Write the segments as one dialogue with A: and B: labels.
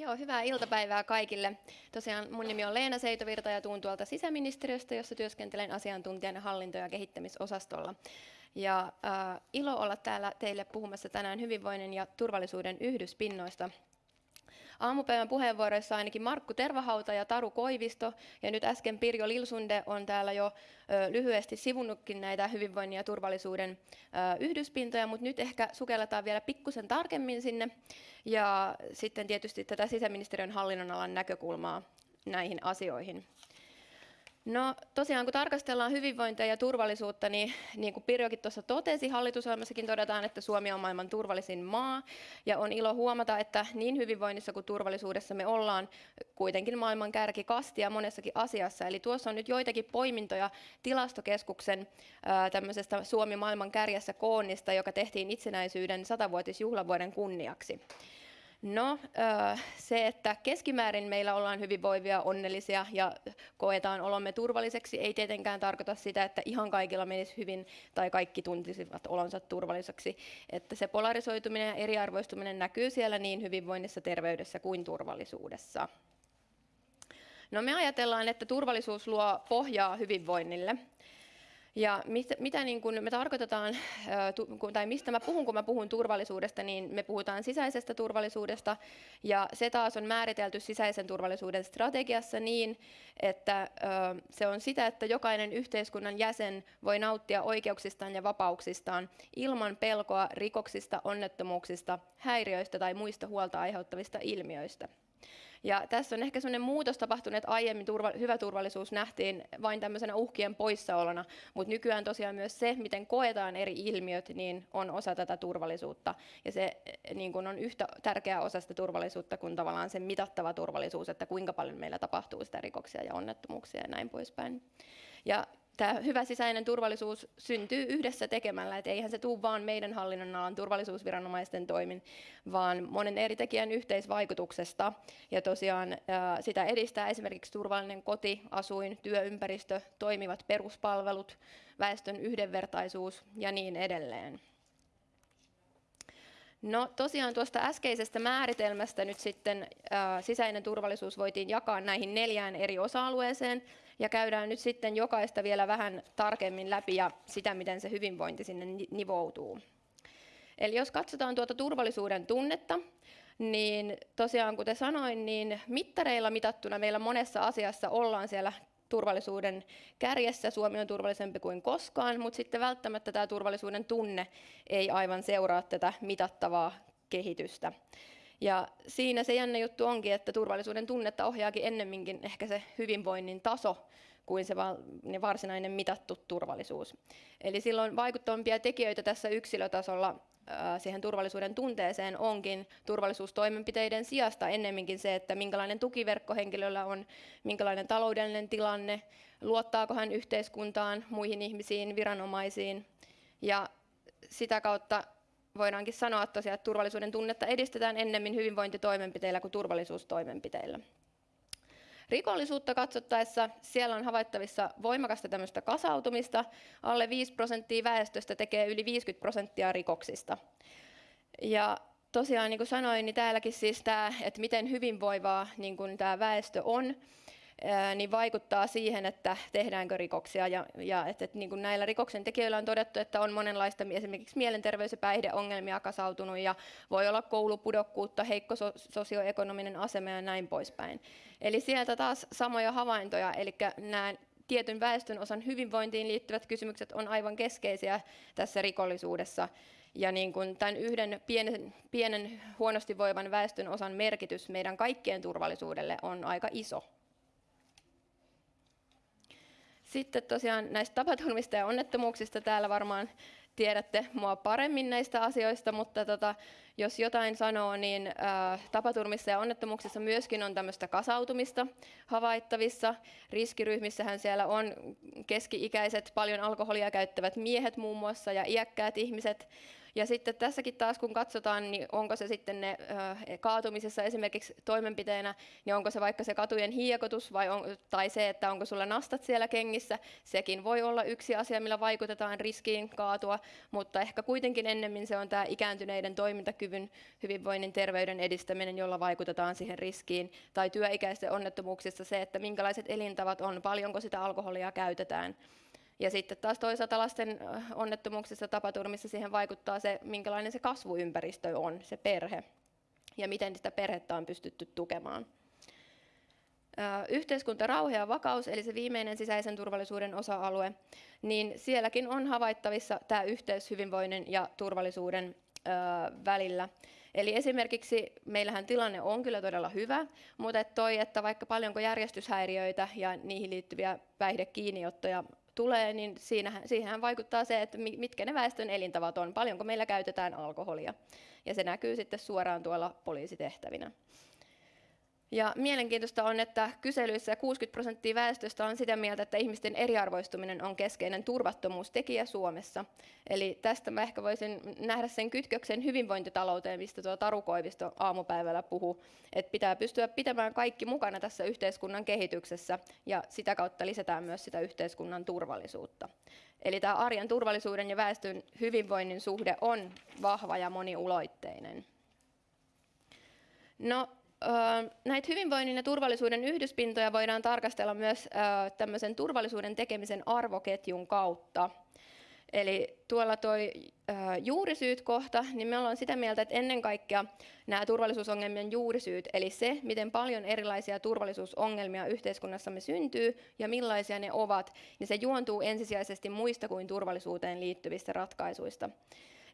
A: Joo, hyvää iltapäivää kaikille. Tosiaan mun nimi on Leena Seitovirta ja tuun tuolta sisäministeriöstä, jossa työskentelen asiantuntijana hallinto- ja kehittämisosastolla. Ja äh, ilo olla täällä teille puhumassa tänään hyvinvoinnin ja turvallisuuden yhdyspinnoista Aamupäivän puheenvuoroissa ainakin Markku Tervahauta ja Taru Koivisto, ja nyt äsken Pirjo Lilsunde on täällä jo lyhyesti sivunnutkin näitä hyvinvoinnin ja turvallisuuden yhdyspintoja, mutta nyt ehkä sukelletaan vielä pikkusen tarkemmin sinne, ja sitten tietysti tätä sisäministeriön hallinnonalan näkökulmaa näihin asioihin. No tosiaan kun tarkastellaan hyvinvointia ja turvallisuutta, niin niin kuin Pirjokin tuossa totesi, hallitusohjelmassakin todetaan, että Suomi on maailman turvallisin maa. Ja on ilo huomata, että niin hyvinvoinnissa kuin turvallisuudessa me ollaan kuitenkin maailman kärkikastia monessakin asiassa. Eli tuossa on nyt joitakin poimintoja tilastokeskuksen tämmöisestä Suomi maailman kärjessä koonnista, joka tehtiin itsenäisyyden satavuotisjuhlavuoden kunniaksi. No se, että keskimäärin meillä ollaan hyvinvoivia, onnellisia ja koetaan olomme turvalliseksi, ei tietenkään tarkoita sitä, että ihan kaikilla menisi hyvin tai kaikki tuntisivat olonsa turvalliseksi. Että se polarisoituminen ja eriarvoistuminen näkyy siellä niin hyvinvoinnissa, terveydessä kuin turvallisuudessa. No me ajatellaan, että turvallisuus luo pohjaa hyvinvoinnille. Ja mistä, mitä niin kun me tarkoitetaan, tai mistä mä puhun, kun mä puhun turvallisuudesta, niin me puhutaan sisäisestä turvallisuudesta, ja se taas on määritelty sisäisen turvallisuuden strategiassa niin, että se on sitä, että jokainen yhteiskunnan jäsen voi nauttia oikeuksistaan ja vapauksistaan ilman pelkoa rikoksista, onnettomuuksista, häiriöistä tai muista huolta aiheuttavista ilmiöistä. Ja tässä on ehkä sellainen muutos tapahtunut, että aiemmin turva, hyvä turvallisuus nähtiin vain tämmöisenä uhkien poissaolona, mutta nykyään tosiaan myös se, miten koetaan eri ilmiöt, niin on osa tätä turvallisuutta. Ja se niin kun on yhtä tärkeä osa sitä turvallisuutta kuin tavallaan se mitattava turvallisuus, että kuinka paljon meillä tapahtuu sitä rikoksia ja onnettomuuksia ja näin poispäin. Ja tämä hyvä sisäinen turvallisuus syntyy yhdessä tekemällä, että eihän se tule vain meidän hallinnonalan turvallisuusviranomaisten toimin, vaan monen eri tekijän yhteisvaikutuksesta. Ja tosiaan sitä edistää esimerkiksi turvallinen koti, asuin, työympäristö, toimivat peruspalvelut, väestön yhdenvertaisuus ja niin edelleen. No tosiaan tuosta äskeisestä määritelmästä nyt sitten ää, sisäinen turvallisuus voitiin jakaa näihin neljään eri osa-alueeseen ja käydään nyt sitten jokaista vielä vähän tarkemmin läpi ja sitä, miten se hyvinvointi sinne nivoutuu. Eli jos katsotaan tuota turvallisuuden tunnetta, niin tosiaan kuten sanoin, niin mittareilla mitattuna meillä monessa asiassa ollaan siellä turvallisuuden kärjessä. Suomi on turvallisempi kuin koskaan, mutta sitten välttämättä tämä turvallisuuden tunne ei aivan seuraa tätä mitattavaa kehitystä. Ja siinä se jännä juttu onkin, että turvallisuuden tunnetta ohjaakin ennemminkin ehkä se hyvinvoinnin taso kuin se varsinainen mitattu turvallisuus. Eli silloin vaikuttavampia tekijöitä tässä yksilötasolla siihen turvallisuuden tunteeseen onkin turvallisuustoimenpiteiden sijasta ennemminkin se, että minkälainen tukiverkko henkilöllä on, minkälainen taloudellinen tilanne, luottaako hän yhteiskuntaan, muihin ihmisiin, viranomaisiin. Ja sitä kautta voidaankin sanoa tosiaan, että turvallisuuden tunnetta edistetään ennemmin hyvinvointitoimenpiteillä kuin turvallisuustoimenpiteillä. Rikollisuutta katsottaessa siellä on havaittavissa voimakasta tämmöistä kasautumista. Alle 5 prosenttia väestöstä tekee yli 50 prosenttia rikoksista. Ja tosiaan niin kuin sanoin, niin täälläkin siis tämä, että miten hyvinvoivaa niin kuin tämä väestö on, niin vaikuttaa siihen, että tehdäänkö rikoksia. Ja, ja että, että niin kuin näillä rikoksen tekijöillä on todettu, että on monenlaista esimerkiksi mielenterveys- ja päihdeongelmia kasautunut ja voi olla koulupudokkuutta, heikko sosioekonominen asema ja näin poispäin. Eli sieltä taas samoja havaintoja, eli nämä tietyn väestön osan hyvinvointiin liittyvät kysymykset on aivan keskeisiä tässä rikollisuudessa. Ja niin kuin tämän yhden pienen, pienen huonosti voivan väestön osan merkitys meidän kaikkien turvallisuudelle on aika iso. Sitten tosiaan näistä tapaturmista ja onnettomuuksista täällä varmaan tiedätte mua paremmin näistä asioista, mutta tota, jos jotain sanoo, niin ää, tapaturmissa ja onnettomuuksissa myöskin on tämmöistä kasautumista havaittavissa. Riskiryhmissähän siellä on keski-ikäiset, paljon alkoholia käyttävät miehet muun muassa ja iäkkäät ihmiset. Ja sitten tässäkin taas kun katsotaan, niin onko se sitten ne kaatumisessa esimerkiksi toimenpiteenä, niin onko se vaikka se katujen hiekotus vai on, tai se, että onko sulla nastat siellä kengissä, sekin voi olla yksi asia, millä vaikutetaan riskiin kaatua, mutta ehkä kuitenkin ennemmin se on tämä ikääntyneiden toimintakyvyn, hyvinvoinnin, terveyden edistäminen, jolla vaikutetaan siihen riskiin, tai työikäisten onnettomuuksissa se, että minkälaiset elintavat on, paljonko sitä alkoholia käytetään. Ja sitten taas toisaalta lasten onnettomuuksissa tapaturmissa siihen vaikuttaa se, minkälainen se kasvuympäristö on, se perhe, ja miten sitä perhettä on pystytty tukemaan. Yhteiskunta, rauha ja vakaus, eli se viimeinen sisäisen turvallisuuden osa-alue, niin sielläkin on havaittavissa tämä yhteys hyvinvoinnin ja turvallisuuden välillä. Eli esimerkiksi meillähän tilanne on kyllä todella hyvä, mutta toi, että vaikka paljonko järjestyshäiriöitä ja niihin liittyviä päihdekiinniottoja tulee, niin siinähän, siihenhän vaikuttaa se, että mitkä ne väestön elintavat on, paljonko meillä käytetään alkoholia. Ja se näkyy sitten suoraan tuolla poliisitehtävinä. Ja mielenkiintoista on, että kyselyissä 60 prosenttia väestöstä on sitä mieltä, että ihmisten eriarvoistuminen on keskeinen turvattomuustekijä Suomessa. Eli tästä mä ehkä voisin nähdä sen kytköksen hyvinvointitalouteen, mistä tuo Taru Koivisto aamupäivällä puhuu, että pitää pystyä pitämään kaikki mukana tässä yhteiskunnan kehityksessä ja sitä kautta lisätään myös sitä yhteiskunnan turvallisuutta. Eli tämä arjen turvallisuuden ja väestön hyvinvoinnin suhde on vahva ja moniuloitteinen. No, näitä hyvinvoinnin ja turvallisuuden yhdyspintoja voidaan tarkastella myös tämmöisen turvallisuuden tekemisen arvoketjun kautta. Eli tuolla toi juurisyyt kohta, niin me ollaan sitä mieltä, että ennen kaikkea nämä turvallisuusongelmien juurisyyt, eli se, miten paljon erilaisia turvallisuusongelmia yhteiskunnassamme syntyy ja millaisia ne ovat, niin se juontuu ensisijaisesti muista kuin turvallisuuteen liittyvistä ratkaisuista.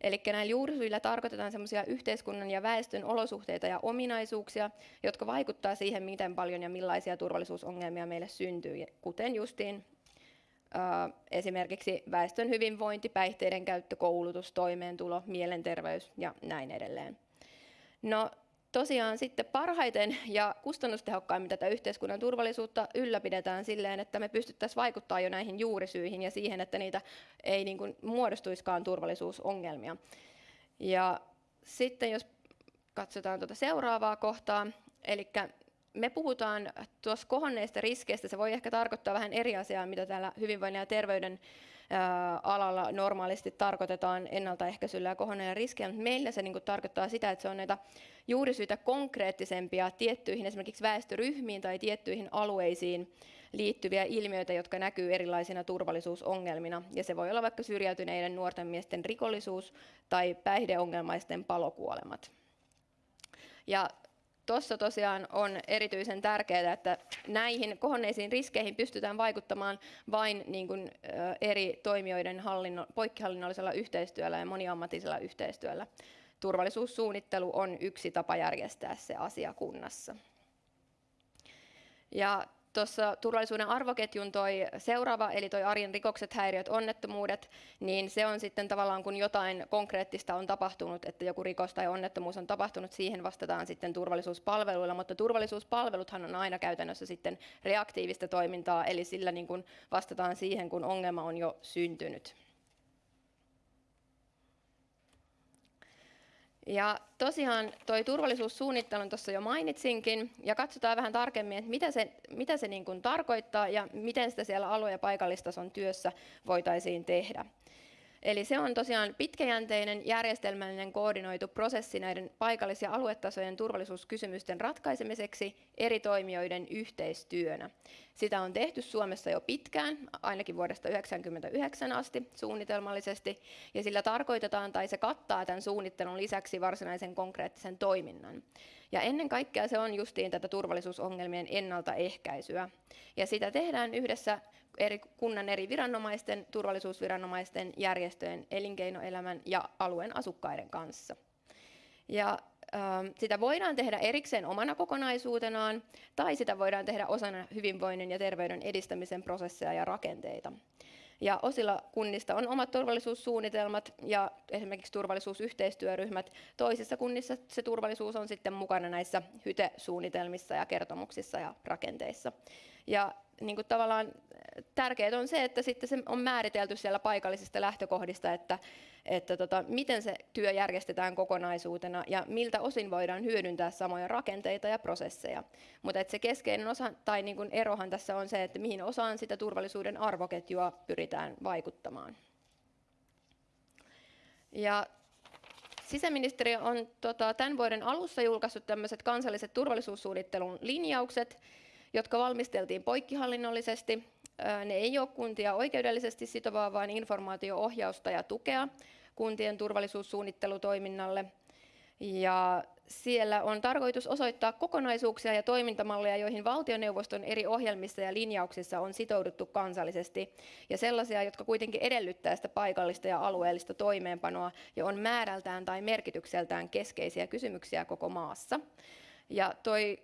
A: Eli näillä juurisyillä tarkoitetaan semmoisia yhteiskunnan ja väestön olosuhteita ja ominaisuuksia, jotka vaikuttaa siihen, miten paljon ja millaisia turvallisuusongelmia meille syntyy, kuten justiin esimerkiksi väestön hyvinvointi, päihteiden käyttö, koulutus, toimeentulo, mielenterveys ja näin edelleen. No, tosiaan sitten parhaiten ja kustannustehokkaimmin tätä yhteiskunnan turvallisuutta ylläpidetään silleen, että me pystyttäisiin vaikuttamaan jo näihin juurisyihin ja siihen, että niitä ei niin kuin muodostuiskaan turvallisuusongelmia. Ja sitten jos katsotaan tuota seuraavaa kohtaa, eli me puhutaan tuossa kohonneista riskeistä, se voi ehkä tarkoittaa vähän eri asiaa, mitä täällä hyvinvoinnin ja terveyden alalla normaalisti tarkoitetaan ennaltaehkäisyllä ja kohonneilla riskejä, mutta meillä se niin tarkoittaa sitä, että se on näitä juurisyitä konkreettisempia tiettyihin esimerkiksi väestöryhmiin tai tiettyihin alueisiin liittyviä ilmiöitä, jotka näkyy erilaisina turvallisuusongelmina. Ja se voi olla vaikka syrjäytyneiden nuorten miesten rikollisuus tai päihdeongelmaisten palokuolemat. Ja Tuossa tosiaan on erityisen tärkeää, että näihin kohonneisiin riskeihin pystytään vaikuttamaan vain niin kuin, eri toimijoiden hallinno, poikkihallinnollisella yhteistyöllä ja moniammatisella yhteistyöllä. Turvallisuussuunnittelu on yksi tapa järjestää se asia kunnassa. Ja tuossa turvallisuuden arvoketjun toi seuraava, eli toi arjen rikokset, häiriöt, onnettomuudet, niin se on sitten tavallaan kun jotain konkreettista on tapahtunut, että joku rikos tai onnettomuus on tapahtunut, siihen vastataan sitten turvallisuuspalveluilla, mutta turvallisuuspalveluthan on aina käytännössä sitten reaktiivista toimintaa, eli sillä niin kuin vastataan siihen, kun ongelma on jo syntynyt. Ja tosiaan toi turvallisuussuunnittelun tuossa jo mainitsinkin, ja katsotaan vähän tarkemmin, että mitä se, mitä se niin kuin tarkoittaa ja miten sitä siellä alue- ja paikallistason työssä voitaisiin tehdä. Eli se on tosiaan pitkäjänteinen, järjestelmällinen, koordinoitu prosessi näiden paikallis- ja aluetasojen turvallisuuskysymysten ratkaisemiseksi eri toimijoiden yhteistyönä. Sitä on tehty Suomessa jo pitkään, ainakin vuodesta 1999 asti suunnitelmallisesti, ja sillä tarkoitetaan tai se kattaa tämän suunnittelun lisäksi varsinaisen konkreettisen toiminnan. Ja ennen kaikkea se on justiin tätä turvallisuusongelmien ennaltaehkäisyä. Ja sitä tehdään yhdessä eri kunnan eri viranomaisten, turvallisuusviranomaisten, järjestöjen, elinkeinoelämän ja alueen asukkaiden kanssa. Ja ähm, sitä voidaan tehdä erikseen omana kokonaisuutenaan, tai sitä voidaan tehdä osana hyvinvoinnin ja terveyden edistämisen prosesseja ja rakenteita. Ja osilla kunnista on omat turvallisuussuunnitelmat ja esimerkiksi turvallisuusyhteistyöryhmät. Toisissa kunnissa se turvallisuus on sitten mukana näissä hyte-suunnitelmissa ja kertomuksissa ja rakenteissa. Ja niin kuin tavallaan tärkeää on se, että sitten se on määritelty siellä paikallisista lähtökohdista, että, että tota, miten se työ järjestetään kokonaisuutena ja miltä osin voidaan hyödyntää samoja rakenteita ja prosesseja. Mutta se keskeinen osa tai niin kuin erohan tässä on se, että mihin osaan sitä turvallisuuden arvoketjua pyritään vaikuttamaan. Ja Sisäministeriö on tota, tämän vuoden alussa julkaissut tämmöiset kansalliset turvallisuussuunnittelun linjaukset, jotka valmisteltiin poikkihallinnollisesti. Ne ei ole kuntia oikeudellisesti sitovaa, vaan informaatio-ohjausta ja tukea kuntien turvallisuussuunnittelutoiminnalle. Ja siellä on tarkoitus osoittaa kokonaisuuksia ja toimintamalleja, joihin valtioneuvoston eri ohjelmissa ja linjauksissa on sitouduttu kansallisesti, ja sellaisia, jotka kuitenkin edellyttää sitä paikallista ja alueellista toimeenpanoa ja on määrältään tai merkitykseltään keskeisiä kysymyksiä koko maassa. Ja toi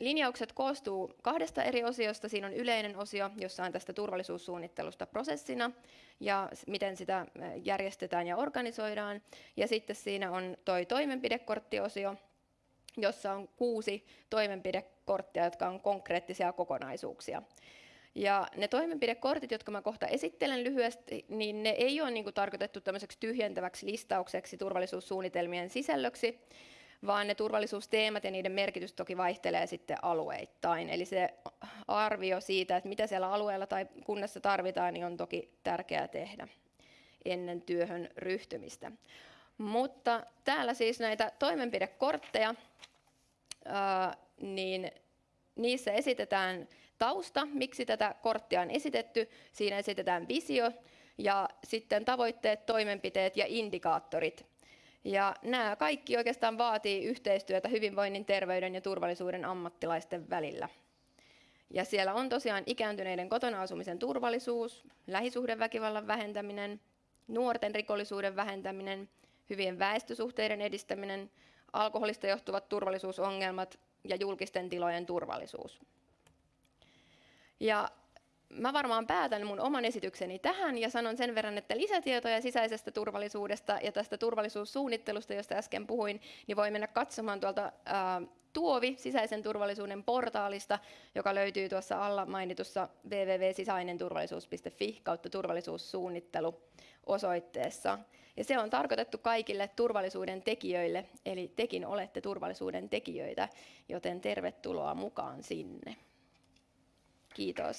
A: linjaukset koostuu kahdesta eri osiosta. Siinä on yleinen osio, jossa on tästä turvallisuussuunnittelusta prosessina ja miten sitä järjestetään ja organisoidaan. Ja sitten siinä on toi toimenpidekorttiosio, jossa on kuusi toimenpidekorttia, jotka on konkreettisia kokonaisuuksia. Ja ne toimenpidekortit, jotka mä kohta esittelen lyhyesti, niin ne ei ole niin tarkoitettu tämmöiseksi tyhjentäväksi listaukseksi turvallisuussuunnitelmien sisällöksi, vaan ne turvallisuusteemat ja niiden merkitys toki vaihtelee sitten alueittain. Eli se arvio siitä, että mitä siellä alueella tai kunnassa tarvitaan, niin on toki tärkeää tehdä ennen työhön ryhtymistä. Mutta täällä siis näitä toimenpidekortteja, niin niissä esitetään tausta, miksi tätä korttia on esitetty. Siinä esitetään visio ja sitten tavoitteet, toimenpiteet ja indikaattorit, ja nämä kaikki oikeastaan vaatii yhteistyötä hyvinvoinnin, terveyden ja turvallisuuden ammattilaisten välillä. Ja siellä on tosiaan ikääntyneiden kotona asumisen turvallisuus, lähisuhdeväkivallan vähentäminen, nuorten rikollisuuden vähentäminen, hyvien väestösuhteiden edistäminen, alkoholista johtuvat turvallisuusongelmat ja julkisten tilojen turvallisuus. Ja mä varmaan päätän mun oman esitykseni tähän ja sanon sen verran, että lisätietoja sisäisestä turvallisuudesta ja tästä turvallisuussuunnittelusta, josta äsken puhuin, niin voi mennä katsomaan tuolta ää, Tuovi sisäisen turvallisuuden portaalista, joka löytyy tuossa alla mainitussa www.sisainenturvallisuus.fi kautta turvallisuussuunnittelu osoitteessa. Ja se on tarkoitettu kaikille turvallisuuden tekijöille, eli tekin olette turvallisuuden tekijöitä, joten tervetuloa mukaan sinne. Kiitos.